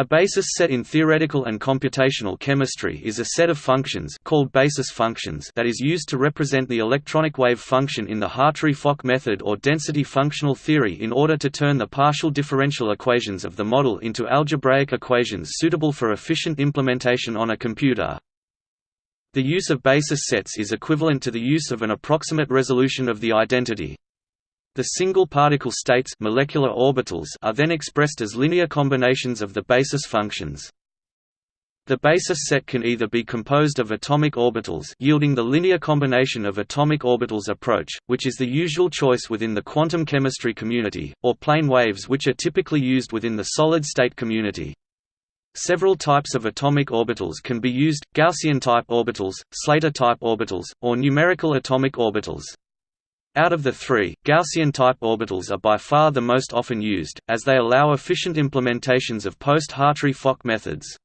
A basis set in theoretical and computational chemistry is a set of functions called basis functions that is used to represent the electronic wave function in the Hartree-Fock method or density functional theory in order to turn the partial differential equations of the model into algebraic equations suitable for efficient implementation on a computer. The use of basis sets is equivalent to the use of an approximate resolution of the identity. The single particle states molecular orbitals are then expressed as linear combinations of the basis functions. The basis set can either be composed of atomic orbitals yielding the linear combination of atomic orbitals approach, which is the usual choice within the quantum chemistry community, or plane waves which are typically used within the solid-state community. Several types of atomic orbitals can be used, Gaussian-type orbitals, Slater-type orbitals, or numerical atomic orbitals. Out of the three, Gaussian-type orbitals are by far the most often used, as they allow efficient implementations of post-Hartree-Fock methods.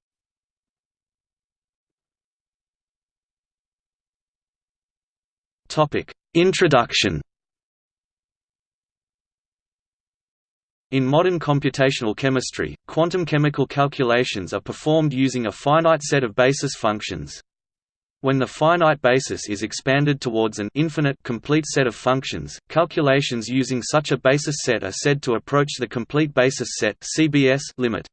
Introduction In modern computational chemistry, quantum chemical calculations are performed using a finite set of basis functions. When the finite basis is expanded towards an infinite complete set of functions, calculations using such a basis set are said to approach the complete basis set (CBS) limit.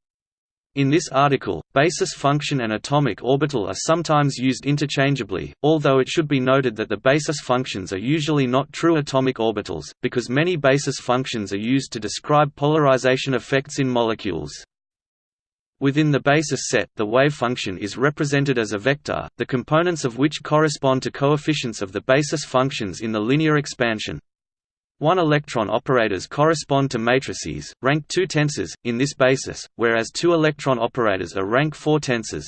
In this article, basis function and atomic orbital are sometimes used interchangeably, although it should be noted that the basis functions are usually not true atomic orbitals, because many basis functions are used to describe polarization effects in molecules. Within the basis set, the wave function is represented as a vector, the components of which correspond to coefficients of the basis functions in the linear expansion. One electron operators correspond to matrices, rank 2 tensors, in this basis, whereas two electron operators are rank 4 tensors.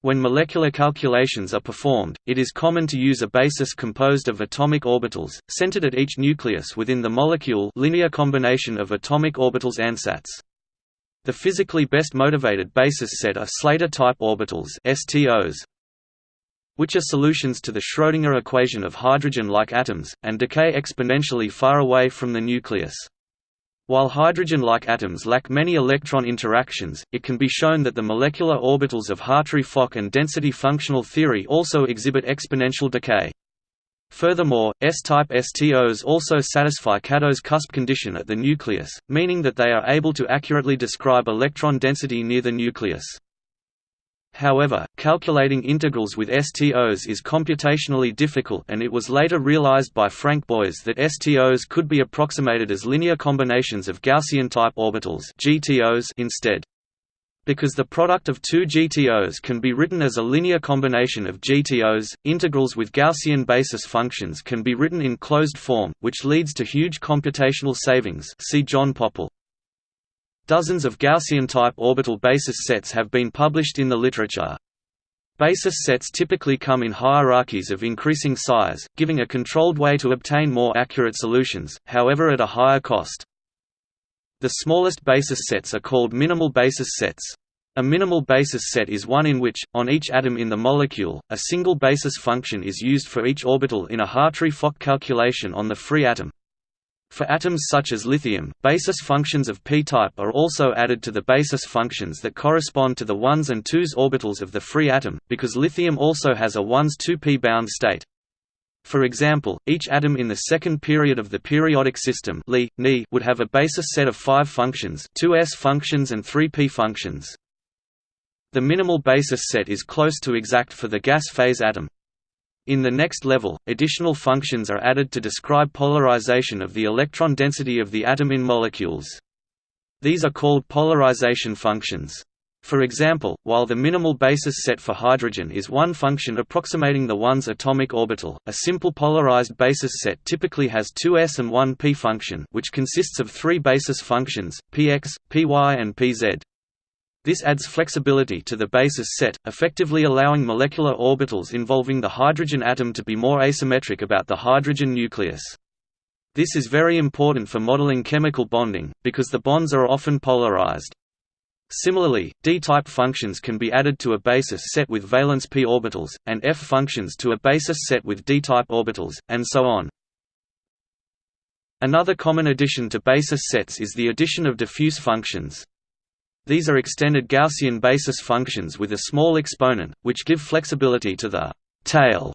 When molecular calculations are performed, it is common to use a basis composed of atomic orbitals, centered at each nucleus within the molecule linear combination of atomic orbitals ansatz. The physically best motivated basis set are Slater-type orbitals STOs, which are solutions to the Schrödinger equation of hydrogen-like atoms, and decay exponentially far away from the nucleus. While hydrogen-like atoms lack many electron interactions, it can be shown that the molecular orbitals of Hartree-Fock and density functional theory also exhibit exponential decay. Furthermore, S-type STOs also satisfy Kato's cusp condition at the nucleus, meaning that they are able to accurately describe electron density near the nucleus. However, calculating integrals with STOs is computationally difficult and it was later realized by Frank Boys that STOs could be approximated as linear combinations of Gaussian-type orbitals GTOs instead. Because the product of two GTOs can be written as a linear combination of GTOs, integrals with Gaussian basis functions can be written in closed form, which leads to huge computational savings see John Pople. Dozens of Gaussian-type orbital basis sets have been published in the literature. Basis sets typically come in hierarchies of increasing size, giving a controlled way to obtain more accurate solutions, however at a higher cost. The smallest basis sets are called minimal basis sets. A minimal basis set is one in which, on each atom in the molecule, a single basis function is used for each orbital in a Hartree-Fock calculation on the free atom. For atoms such as lithium, basis functions of p-type are also added to the basis functions that correspond to the 1s and 2s orbitals of the free atom, because lithium also has a 1s 2p bound state. For example, each atom in the second period of the periodic system Li, Ni would have a basis set of five functions two s functions and three p functions. The minimal basis set is close to exact for the gas phase atom. In the next level, additional functions are added to describe polarization of the electron density of the atom in molecules. These are called polarization functions. For example, while the minimal basis set for hydrogen is one function approximating the 1s atomic orbital, a simple polarized basis set typically has two s and one p function which consists of three basis functions, px, py and pz. This adds flexibility to the basis set, effectively allowing molecular orbitals involving the hydrogen atom to be more asymmetric about the hydrogen nucleus. This is very important for modeling chemical bonding, because the bonds are often polarized. Similarly, d-type functions can be added to a basis set with valence p orbitals, and f functions to a basis set with d-type orbitals, and so on. Another common addition to basis sets is the addition of diffuse functions. These are extended Gaussian basis functions with a small exponent, which give flexibility to the tail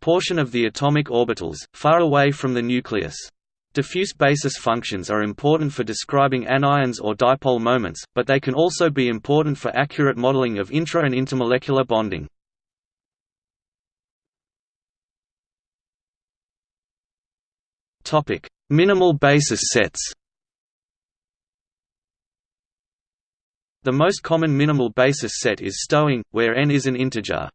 portion of the atomic orbitals, far away from the nucleus. Diffuse basis functions are important for describing anions or dipole moments, but they can also be important for accurate modeling of intra- and intermolecular bonding. Minimal basis sets The most common minimal basis set is STO-nG, where n is an integer.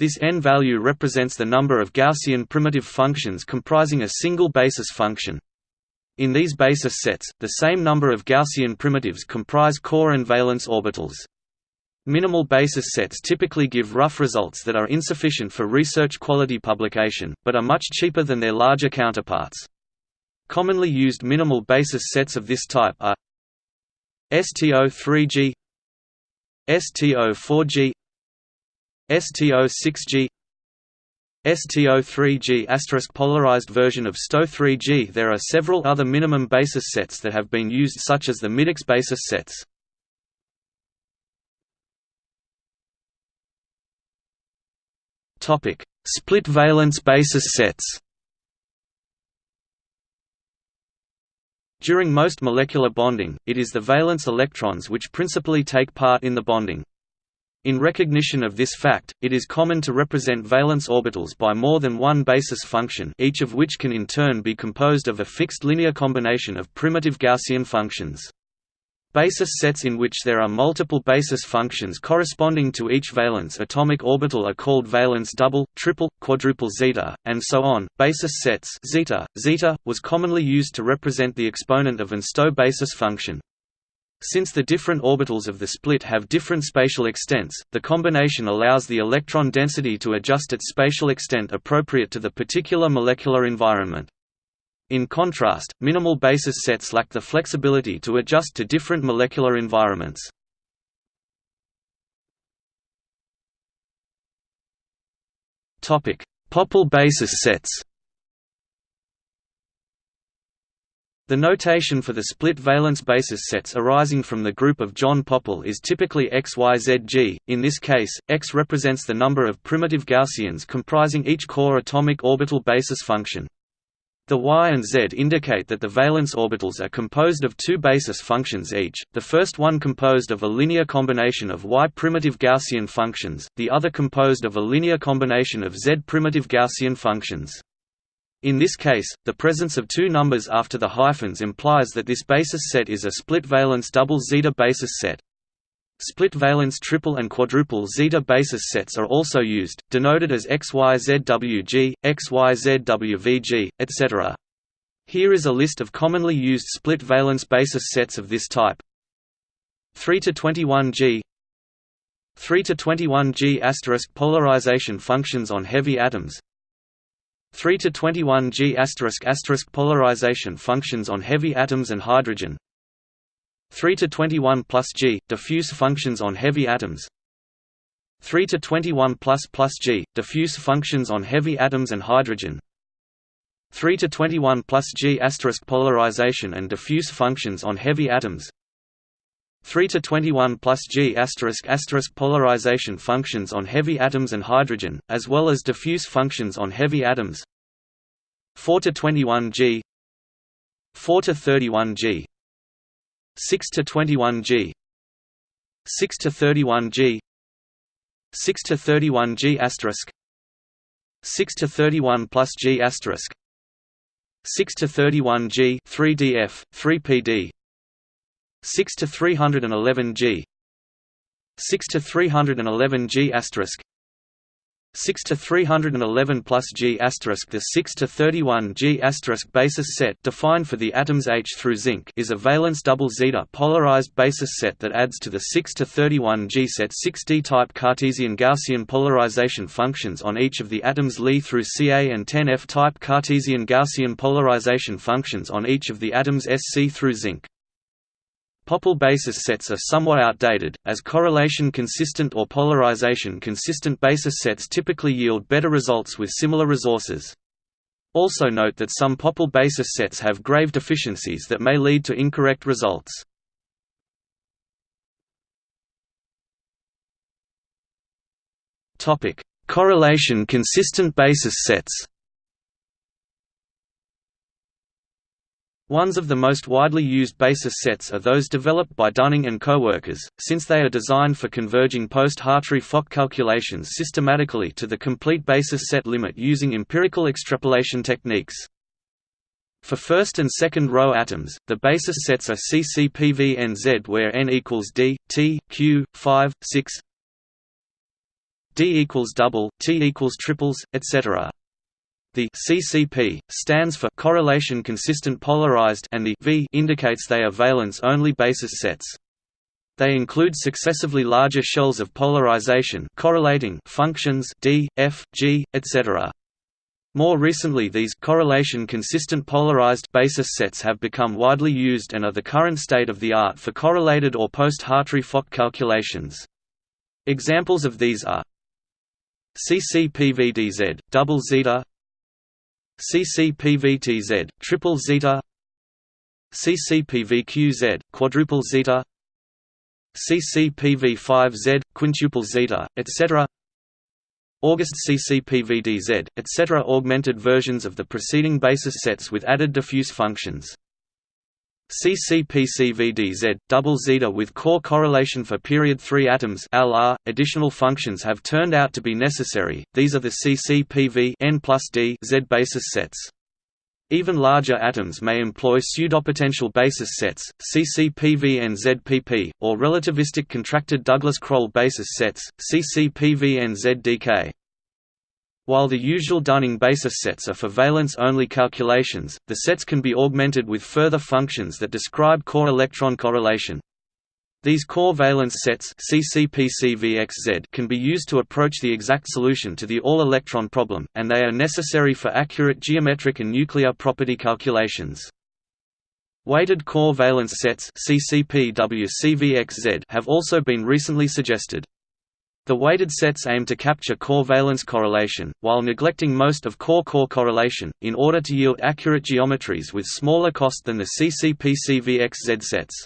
This n value represents the number of Gaussian primitive functions comprising a single basis function. In these basis sets, the same number of Gaussian primitives comprise core and valence orbitals. Minimal basis sets typically give rough results that are insufficient for research quality publication, but are much cheaper than their larger counterparts. Commonly used minimal basis sets of this type are STO3G STO4G STO6G STO3G asterisk polarized version of STO3G There are several other minimum basis sets that have been used such as the MidiX basis sets. Topic: Split valence basis sets. During most molecular bonding, it is the valence electrons which principally take part in the bonding. In recognition of this fact, it is common to represent valence orbitals by more than one basis function each of which can in turn be composed of a fixed linear combination of primitive Gaussian functions. Basis sets in which there are multiple basis functions corresponding to each valence atomic orbital are called valence double, triple, quadruple zeta, and so on. Basis sets zeta, zeta was commonly used to represent the exponent of an STO basis function. Since the different orbitals of the split have different spatial extents, the combination allows the electron density to adjust its spatial extent appropriate to the particular molecular environment. In contrast, minimal basis sets lack the flexibility to adjust to different molecular environments. Pople basis sets The notation for the split valence basis sets arising from the group of John Pople is typically XYZG. In this case, X represents the number of primitive Gaussians comprising each core atomic orbital basis function. The Y and Z indicate that the valence orbitals are composed of two basis functions each, the first one composed of a linear combination of Y primitive Gaussian functions, the other composed of a linear combination of Z primitive Gaussian functions. In this case, the presence of two numbers after the hyphens implies that this basis set is a split valence double zeta basis set. Split valence triple and quadruple zeta basis sets are also used, denoted as XYZWG, XYZWVG, etc. Here is a list of commonly used split valence basis sets of this type. 3 to 21G 3 to 21G asterisk polarization functions on heavy atoms 3 to 21 G asterisk asterisk polarization functions on heavy atoms and hydrogen. 3 to 21 plus G diffuse functions on heavy atoms. 3 to 21 plus plus G diffuse functions on heavy atoms and hydrogen. 3 to 21 plus G asterisk polarization and diffuse functions on heavy atoms 3 to 21 plus G asterisk asterisk polarization functions on heavy atoms and hydrogen, as well as diffuse functions on heavy atoms. 4 to 21 G. 4 to 31 G. 6 to 21 G. 6 to 31 G. 6 to 31 G asterisk. 6 to 31 plus G asterisk. 6 to 31 G 3DF 3PD 6 to 311 G. 6 to 311 G asterisk. 6 to 311 plus G asterisk. The 6 to 31 G asterisk basis set defined for the atoms H through zinc is a valence double zeta polarized basis set that adds to the 6 to 31 G set 6D type Cartesian Gaussian polarization functions on each of the atoms Li through Ca and 10F type Cartesian Gaussian polarization functions on each of the atoms Sc through zinc. Pople basis sets are somewhat outdated, as correlation-consistent or polarization-consistent basis sets typically yield better results with similar resources. Also note that some Pople basis sets have grave deficiencies that may lead to incorrect results. Correlation-consistent basis sets Ones of the most widely used basis sets are those developed by Dunning and coworkers, since they are designed for converging post-Hartree-Fock calculations systematically to the complete basis set limit using empirical extrapolation techniques. For first and second row atoms, the basis sets are CCPVNZ where n equals d, t, q, 5, 6 d equals double, t equals triples, etc. The CCP stands for correlation consistent polarized and the V indicates they are valence-only basis sets. They include successively larger shells of polarization correlating functions d, f, g, etc. More recently these correlation consistent polarized basis sets have become widely used and are the current state of the art for correlated or post-Hartree-Fock calculations. Examples of these are CCPVDZ, double zeta CCPVTZ, triple zeta CCPVQZ, quadruple zeta CCPV5Z, quintuple zeta, etc. August CCPVDZ, etc. Augmented versions of the preceding basis sets with added diffuse functions. CCPCVDZ, double zeta with core correlation for period 3 atoms LR. .Additional functions have turned out to be necessary, these are the CCPV N D Z basis sets. Even larger atoms may employ pseudopotential basis sets, CCPV and ZPP, or relativistic contracted Douglas-Kroll basis sets, CCPV and ZDK. While the usual Dunning basis sets are for valence-only calculations, the sets can be augmented with further functions that describe core electron correlation. These core valence sets can be used to approach the exact solution to the all-electron problem, and they are necessary for accurate geometric and nuclear property calculations. Weighted core valence sets have also been recently suggested. The weighted sets aim to capture core valence correlation, while neglecting most of core-core correlation, in order to yield accurate geometries with smaller cost than the CCP-CVXZ sets.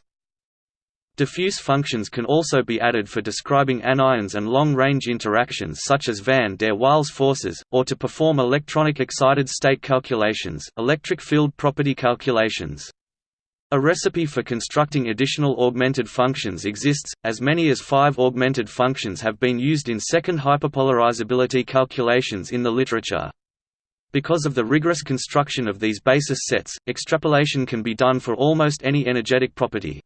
Diffuse functions can also be added for describing anions and long-range interactions such as van der Waals forces, or to perform electronic excited state calculations electric field property calculations. A recipe for constructing additional augmented functions exists, as many as five augmented functions have been used in second hyperpolarizability calculations in the literature. Because of the rigorous construction of these basis sets, extrapolation can be done for almost any energetic property.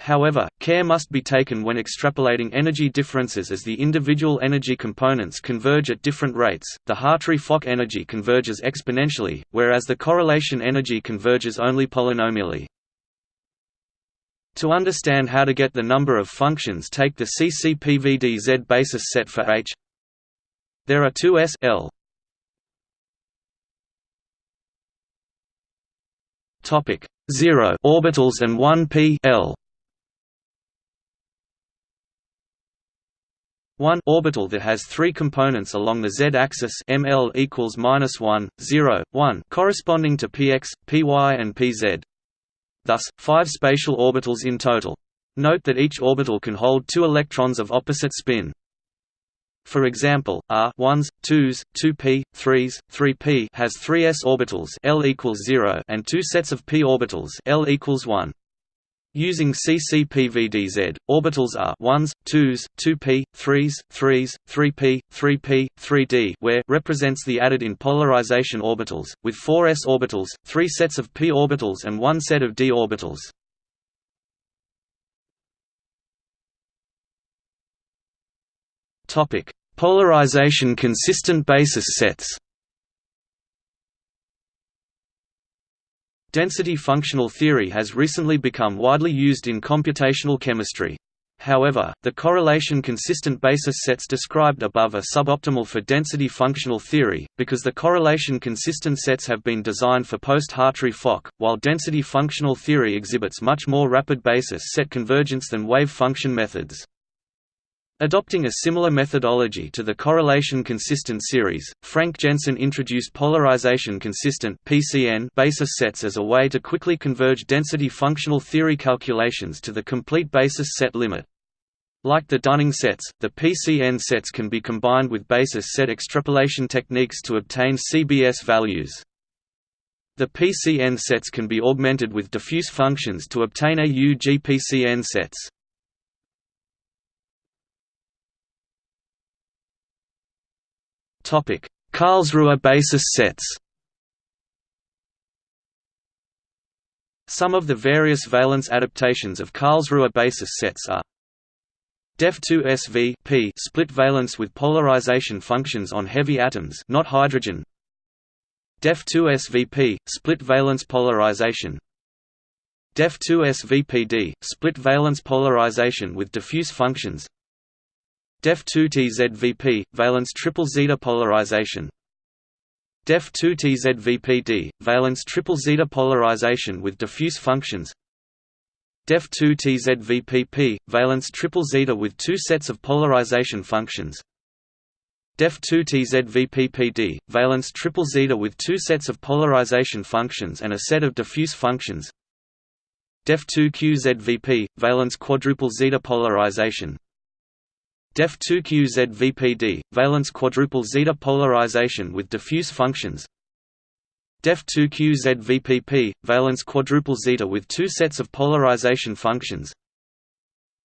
However, care must be taken when extrapolating energy differences as the individual energy components converge at different rates. The Hartree-Fock energy converges exponentially, whereas the correlation energy converges only polynomially. To understand how to get the number of functions take the CCPVDZ basis set for H. There are two S L. Topic 0 orbitals and 1 p L. 1 orbital that has three components along the z-axis ml equals minus 1, 0, 1, corresponding to px, py, and pz. Thus, five spatial orbitals in total. Note that each orbital can hold two electrons of opposite spin. For example, R 1s, 2s, 2p, 3s, 3p has three s orbitals L equals 0 and two sets of p orbitals L equals 1. Using CCPVDZ, orbitals are 1s, 2s, 2p, 3s, 3s, 3p, 3p, 3d where represents the added-in polarization orbitals, with four s orbitals, three sets of p orbitals and one set of d orbitals. Polarization consistent basis sets Density functional theory has recently become widely used in computational chemistry. However, the correlation-consistent basis sets described above are suboptimal for density functional theory, because the correlation-consistent sets have been designed for post-Hartree-Fock, while density functional theory exhibits much more rapid basis set convergence than wave function methods. Adopting a similar methodology to the correlation-consistent series, Frank Jensen introduced polarization-consistent basis sets as a way to quickly converge density functional theory calculations to the complete basis set limit. Like the Dunning sets, the PCN sets can be combined with basis set extrapolation techniques to obtain CBS values. The PCN sets can be augmented with diffuse functions to obtain AU GPCN sets. Karlsruhe basis sets. Some of the various valence adaptations of Karlsruhe basis sets are Def2 SV p split valence with polarization functions on heavy atoms not hydrogen. Def2 SVP split valence polarization. Def2 SVPD split valence polarization with diffuse functions Def2 TZVP valence triple zeta polarization Def2 TZVPD valence triple zeta polarization with diffuse functions Def2 TZVPP, valence triple zeta with two sets of polarization functions. Def2 TZVPPD, valence triple zeta with two sets of polarization functions and a set of diffuse functions. Def2 QZVP, valence quadruple zeta polarization. Def2 QZVPD, valence quadruple zeta polarization with diffuse functions. Def2QZVPP, valence quadruple zeta with two sets of polarization functions.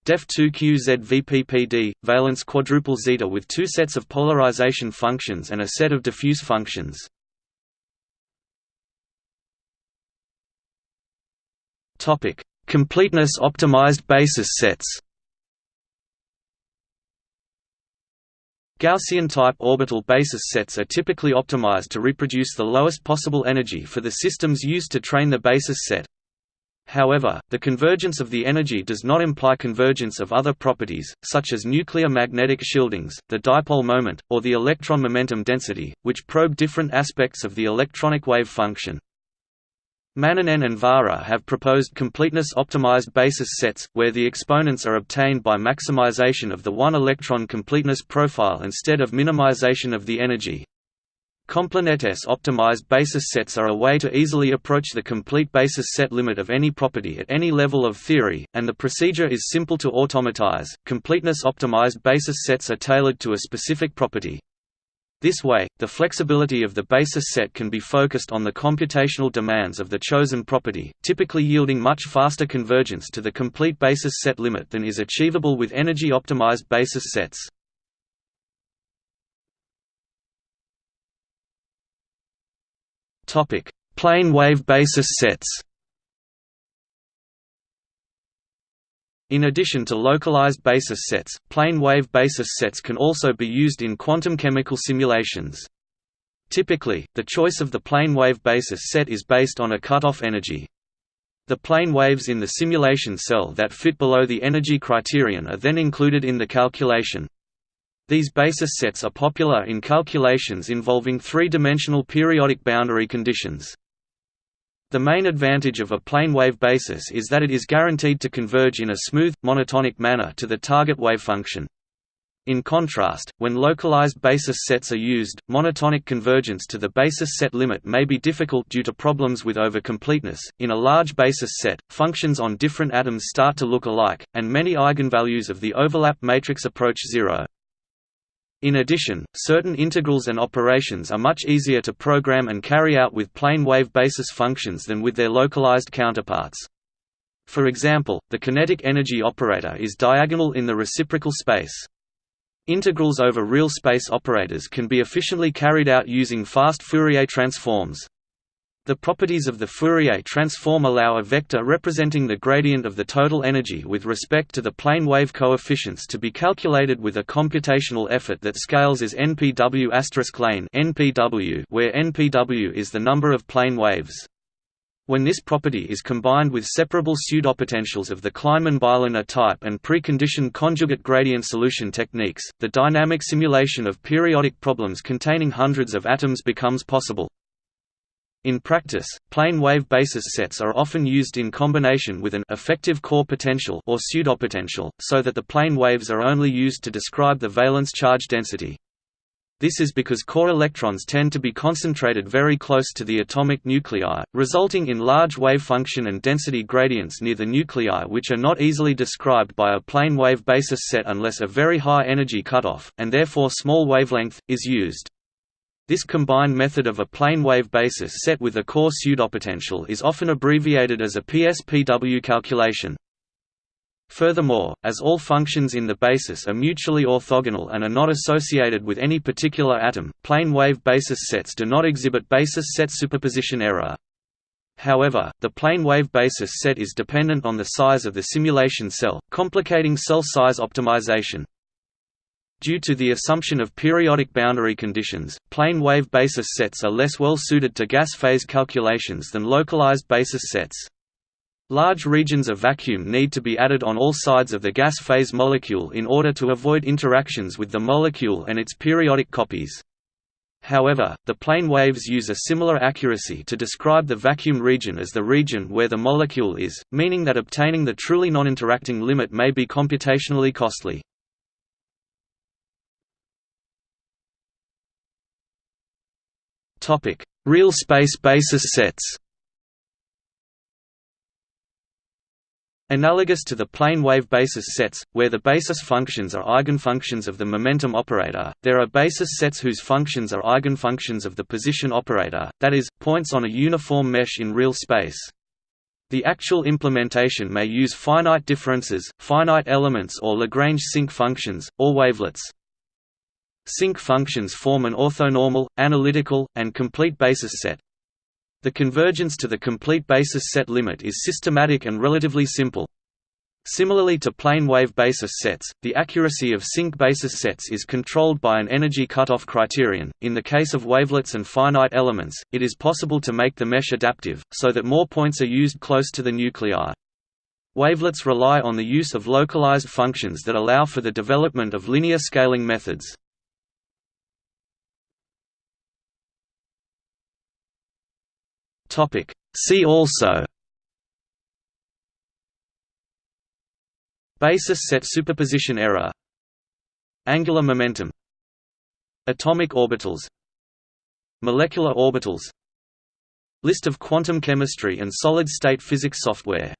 Def2QZVPPD, valence quadruple zeta with two sets of polarization functions and a set of diffuse functions. Topic: Completeness optimized basis sets. Gaussian-type orbital basis sets are typically optimized to reproduce the lowest possible energy for the systems used to train the basis set. However, the convergence of the energy does not imply convergence of other properties, such as nuclear magnetic shieldings, the dipole moment, or the electron momentum density, which probe different aspects of the electronic wave function. Manninen and Vaara have proposed completeness-optimized basis sets, where the exponents are obtained by maximization of the one-electron completeness profile instead of minimization of the energy. Completeness-optimized basis sets are a way to easily approach the complete basis set limit of any property at any level of theory, and the procedure is simple to automatize. Completeness-optimized basis sets are tailored to a specific property. This way, the flexibility of the basis set can be focused on the computational demands of the chosen property, typically yielding much faster convergence to the complete basis set limit than is achievable with energy-optimized basis sets. Plane wave basis sets In addition to localized basis sets, plane wave basis sets can also be used in quantum chemical simulations. Typically, the choice of the plane wave basis set is based on a cutoff energy. The plane waves in the simulation cell that fit below the energy criterion are then included in the calculation. These basis sets are popular in calculations involving three-dimensional periodic boundary conditions. The main advantage of a plane wave basis is that it is guaranteed to converge in a smooth, monotonic manner to the target wave function. In contrast, when localized basis sets are used, monotonic convergence to the basis set limit may be difficult due to problems with overcompleteness. In a large basis set, functions on different atoms start to look alike, and many eigenvalues of the overlap matrix approach zero. In addition, certain integrals and operations are much easier to program and carry out with plane wave basis functions than with their localized counterparts. For example, the kinetic energy operator is diagonal in the reciprocal space. Integrals over real space operators can be efficiently carried out using fast Fourier transforms. The properties of the Fourier transform allow a vector representing the gradient of the total energy with respect to the plane wave coefficients to be calculated with a computational effort that scales as npw lane (npw), where npw is the number of plane waves. When this property is combined with separable pseudopotentials of the Kleinman-Bylander type and preconditioned conjugate gradient solution techniques, the dynamic simulation of periodic problems containing hundreds of atoms becomes possible. In practice, plane wave basis sets are often used in combination with an effective core potential or pseudopotential, so that the plane waves are only used to describe the valence charge density. This is because core electrons tend to be concentrated very close to the atomic nuclei, resulting in large wave function and density gradients near the nuclei which are not easily described by a plane wave basis set unless a very high energy cutoff, and therefore small wavelength, is used. This combined method of a plane wave basis set with a core pseudopotential is often abbreviated as a PSPW calculation. Furthermore, as all functions in the basis are mutually orthogonal and are not associated with any particular atom, plane wave basis sets do not exhibit basis set superposition error. However, the plane wave basis set is dependent on the size of the simulation cell, complicating cell size optimization. Due to the assumption of periodic boundary conditions, plane wave basis sets are less well suited to gas phase calculations than localized basis sets. Large regions of vacuum need to be added on all sides of the gas phase molecule in order to avoid interactions with the molecule and its periodic copies. However, the plane waves use a similar accuracy to describe the vacuum region as the region where the molecule is, meaning that obtaining the truly non-interacting limit may be computationally costly. Real space basis sets Analogous to the plane wave basis sets, where the basis functions are eigenfunctions of the momentum operator, there are basis sets whose functions are eigenfunctions of the position operator, that is, points on a uniform mesh in real space. The actual implementation may use finite differences, finite elements or Lagrange sinc functions, or wavelets. Sinc functions form an orthonormal, analytical, and complete basis set, the convergence to the complete basis set limit is systematic and relatively simple. Similarly to plane wave basis sets, the accuracy of sinc basis sets is controlled by an energy cutoff criterion. In the case of wavelets and finite elements, it is possible to make the mesh adaptive, so that more points are used close to the nuclei. Wavelets rely on the use of localized functions that allow for the development of linear scaling methods. Topic. See also Basis set superposition error Angular momentum Atomic orbitals Molecular orbitals List of quantum chemistry and solid-state physics software